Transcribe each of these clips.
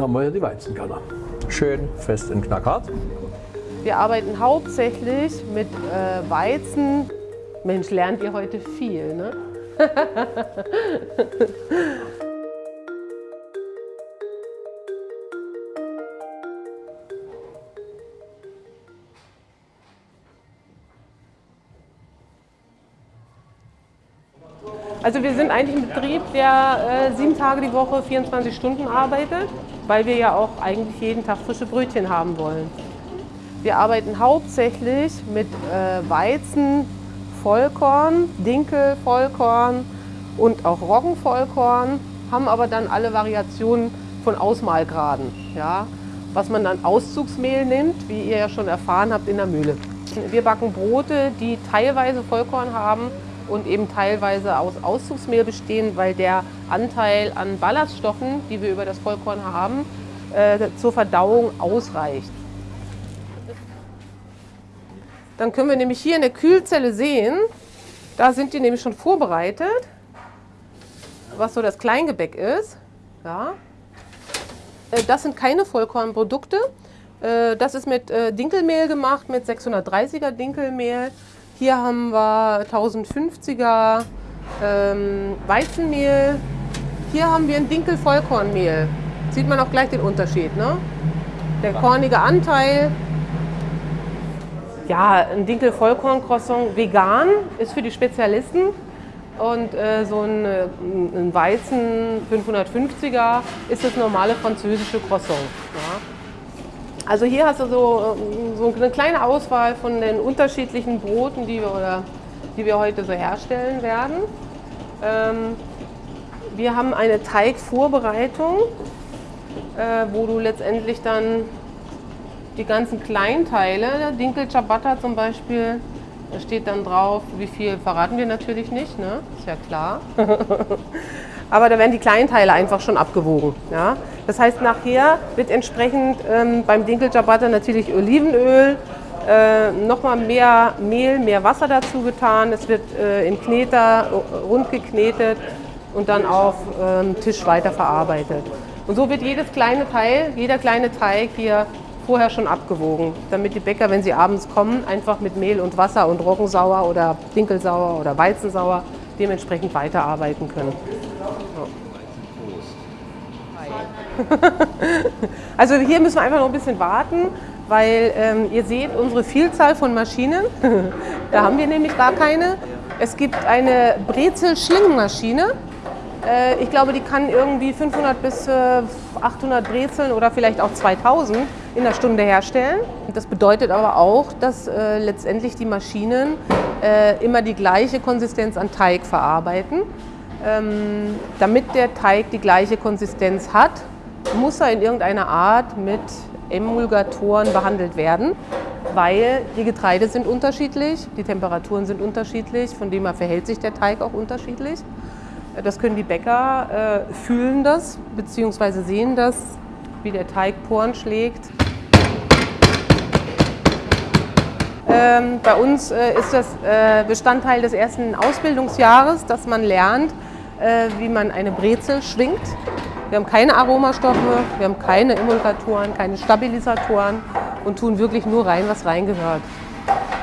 Dann haben wir hier die Weizenkanne. Schön fest und knackhart. Wir arbeiten hauptsächlich mit äh, Weizen. Mensch, lernt ihr heute viel, ne? Also wir sind eigentlich ein Betrieb, der äh, sieben Tage die Woche, 24 Stunden arbeitet, weil wir ja auch eigentlich jeden Tag frische Brötchen haben wollen. Wir arbeiten hauptsächlich mit äh, Weizen, Vollkorn, Dinkel, und auch Roggenvollkorn, haben aber dann alle Variationen von Ausmalgraden, ja, was man dann Auszugsmehl nimmt, wie ihr ja schon erfahren habt in der Mühle. Wir backen Brote, die teilweise Vollkorn haben und eben teilweise aus Auszugsmehl bestehen, weil der Anteil an Ballaststoffen, die wir über das Vollkorn haben, äh, zur Verdauung ausreicht. Dann können wir nämlich hier in der Kühlzelle sehen, da sind die nämlich schon vorbereitet, was so das Kleingebäck ist. Ja. Äh, das sind keine Vollkornprodukte. Äh, das ist mit Dinkelmehl gemacht, mit 630er Dinkelmehl. Hier haben wir 1050er ähm, Weizenmehl. Hier haben wir ein Dinkel-Vollkornmehl. Sieht man auch gleich den Unterschied. Ne? Der kornige Anteil. Ja, ein Dinkel-Vollkorn-Croissant vegan ist für die Spezialisten. Und äh, so ein, äh, ein, Weizen 550er ist das normale französische Croissant. Ja? Also hier hast du so, so eine kleine Auswahl von den unterschiedlichen Broten, die wir, oder, die wir heute so herstellen werden. Ähm, wir haben eine Teigvorbereitung, äh, wo du letztendlich dann die ganzen Kleinteile, Dinkel Ciabatta zum Beispiel, da steht dann drauf, wie viel verraten wir natürlich nicht, ne? ist ja klar. Aber da werden die Kleinteile einfach schon abgewogen. Ja? Das heißt, nachher wird entsprechend ähm, beim Dinkel Ciabatta natürlich Olivenöl, äh, nochmal mehr Mehl, mehr Wasser dazu getan. Es wird äh, im Kneter rund geknetet und dann auf ähm, Tisch weiter verarbeitet. Und so wird jedes kleine Teil, jeder kleine Teig hier vorher schon abgewogen, damit die Bäcker, wenn sie abends kommen, einfach mit Mehl und Wasser und Roggensauer oder Dinkelsauer oder Weizensauer dementsprechend weiterarbeiten können. also hier müssen wir einfach noch ein bisschen warten, weil ähm, ihr seht unsere Vielzahl von Maschinen. da haben wir nämlich gar keine. Es gibt eine Brezel-Schlingenmaschine. Äh, ich glaube, die kann irgendwie 500 bis äh, 800 Brezeln oder vielleicht auch 2000 in der Stunde herstellen. Das bedeutet aber auch, dass äh, letztendlich die Maschinen äh, immer die gleiche Konsistenz an Teig verarbeiten. Ähm, damit der Teig die gleiche Konsistenz hat, muss er in irgendeiner Art mit Emulgatoren behandelt werden, weil die Getreide sind unterschiedlich, die Temperaturen sind unterschiedlich, von dem her verhält sich der Teig auch unterschiedlich. Das können die Bäcker äh, fühlen das bzw. sehen das, wie der Teig Poren schlägt. Ähm, bei uns äh, ist das äh, Bestandteil des ersten Ausbildungsjahres, dass man lernt, äh, wie man eine Brezel schwingt. Wir haben keine Aromastoffe, wir haben keine Emulgatoren, keine Stabilisatoren und tun wirklich nur rein, was reingehört.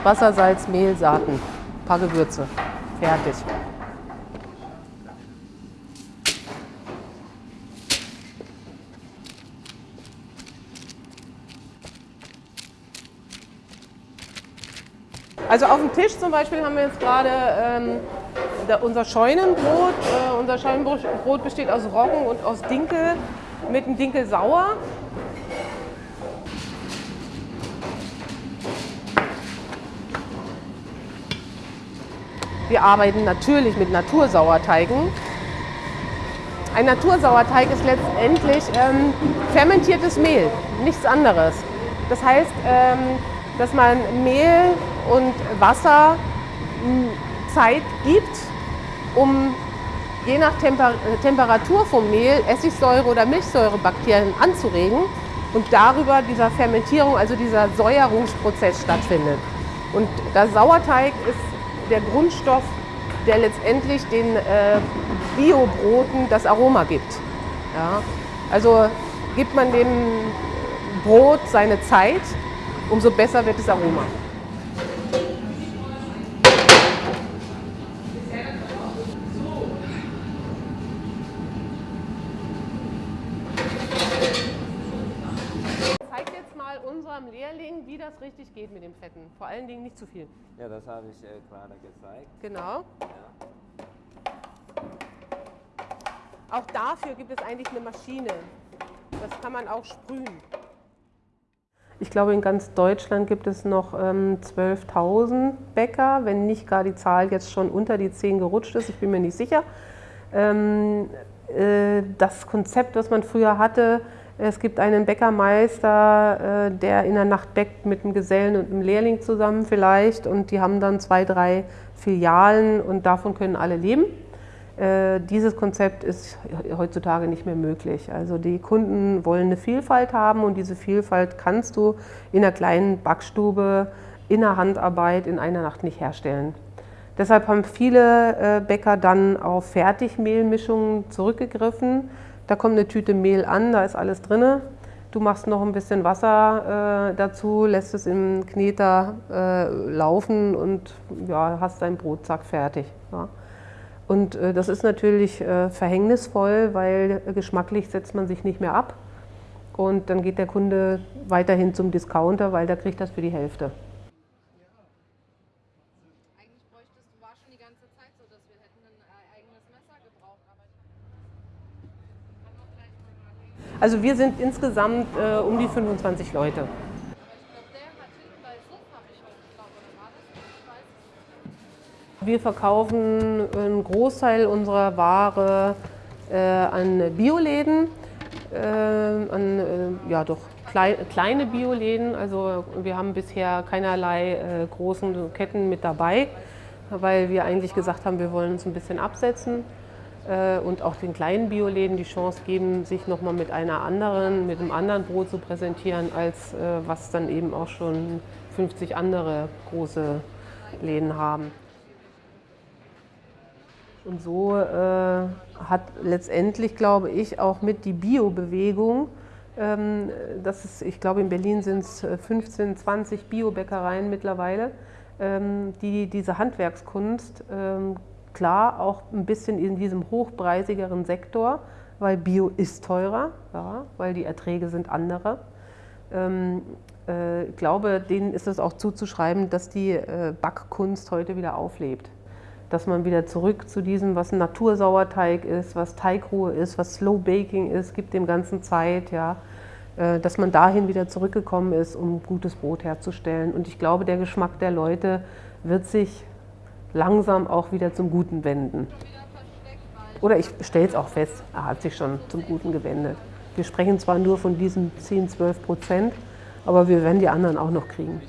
Wasser, Salz, Mehl, Saaten, ein paar Gewürze. Fertig. Also auf dem Tisch zum Beispiel haben wir jetzt gerade ähm, unser Scheunenbrot. Äh, unser Scheunenbrot besteht aus Roggen und aus Dinkel mit einem Dinkel sauer. Wir arbeiten natürlich mit Natursauerteigen. Ein Natursauerteig ist letztendlich ähm, fermentiertes Mehl, nichts anderes. Das heißt, ähm, dass man Mehl und Wasser hm, Zeit gibt, um je nach Temper Temperatur vom Mehl Essigsäure oder Milchsäurebakterien anzuregen und darüber dieser Fermentierung, also dieser Säuerungsprozess stattfindet. Und der Sauerteig ist der Grundstoff, der letztendlich den äh, Biobroten das Aroma gibt. Ja? Also gibt man dem Brot seine Zeit, umso besser wird das Aroma. Zeig jetzt mal unserem Lehrling, wie das richtig geht mit dem Fetten. Vor allen Dingen nicht zu viel. Ja, das habe ich äh, gerade gezeigt. Genau. Ja. Auch dafür gibt es eigentlich eine Maschine. Das kann man auch sprühen. Ich glaube, in ganz Deutschland gibt es noch ähm, 12.000 Bäcker, wenn nicht gar die Zahl jetzt schon unter die 10 gerutscht ist. Ich bin mir nicht sicher. Ähm, äh, das Konzept, was man früher hatte, es gibt einen Bäckermeister, äh, der in der Nacht bäckt mit einem Gesellen und einem Lehrling zusammen vielleicht und die haben dann zwei, drei Filialen und davon können alle leben. Äh, dieses Konzept ist heutzutage nicht mehr möglich. Also die Kunden wollen eine Vielfalt haben und diese Vielfalt kannst du in einer kleinen Backstube, in der Handarbeit in einer Nacht nicht herstellen. Deshalb haben viele äh, Bäcker dann auf Fertigmehlmischungen zurückgegriffen. Da kommt eine Tüte Mehl an, da ist alles drin. Du machst noch ein bisschen Wasser äh, dazu, lässt es im Kneter äh, laufen und ja, hast deinen Brotsack fertig. Ja. Und äh, das ist natürlich äh, verhängnisvoll, weil geschmacklich setzt man sich nicht mehr ab. Und dann geht der Kunde weiterhin zum Discounter, weil der kriegt das für die Hälfte. Eigentlich bräuchtest du, war schon die ganze Zeit so, dass wir hätten ein äh, eigenes Messer gebraucht, ich kann auch gleich mal überlegen. Also wir sind insgesamt äh, um die 25 Leute. Wir verkaufen einen Großteil unserer Ware äh, an Bioläden, äh, an äh, ja doch klei kleine Bioläden. Also wir haben bisher keinerlei äh, großen Ketten mit dabei, weil wir eigentlich gesagt haben, wir wollen uns ein bisschen absetzen und auch den kleinen Bioläden die Chance geben, sich nochmal mit einer anderen, mit einem anderen Brot zu präsentieren, als äh, was dann eben auch schon 50 andere große Läden haben. Und so äh, hat letztendlich, glaube ich, auch mit die Bio-Bewegung, ähm, ich glaube, in Berlin sind es 15, 20 Bio-Bäckereien mittlerweile, ähm, die diese Handwerkskunst ähm, klar auch ein bisschen in diesem hochpreisigeren Sektor, weil Bio ist teurer, ja, weil die Erträge sind andere. Ähm, äh, ich glaube, denen ist es auch zuzuschreiben, dass die äh, Backkunst heute wieder auflebt dass man wieder zurück zu diesem, was ein Natursauerteig ist, was Teigruhe ist, was Slow Baking ist, gibt dem Ganzen Zeit, ja, äh, dass man dahin wieder zurückgekommen ist, um gutes Brot herzustellen. Und ich glaube, der Geschmack der Leute wird sich langsam auch wieder zum Guten wenden. Oder ich stelle es auch fest, er hat sich schon zum Guten gewendet. Wir sprechen zwar nur von diesen 10, 12 Prozent, aber wir werden die anderen auch noch kriegen.